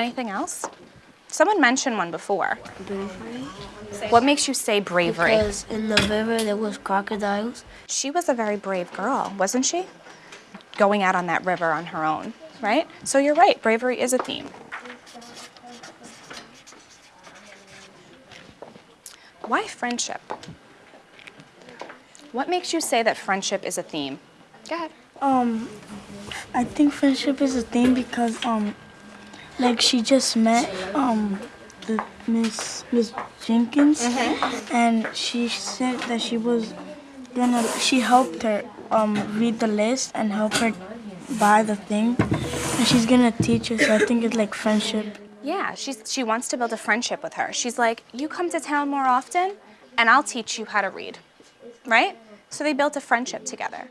Anything else? Someone mentioned one before. Bravery? What makes you say bravery? Because in the river there was crocodiles. She was a very brave girl, wasn't she? Going out on that river on her own, right? So you're right, bravery is a theme. Why friendship? What makes you say that friendship is a theme? Go ahead. Um, I think friendship is a theme because um, like she just met um, the Miss Miss Jenkins, and she said that she was gonna she helped her um read the list and help her buy the thing, and she's gonna teach her. So I think it's like friendship. Yeah, she's, she wants to build a friendship with her. She's like, you come to town more often, and I'll teach you how to read, right? So they built a friendship together.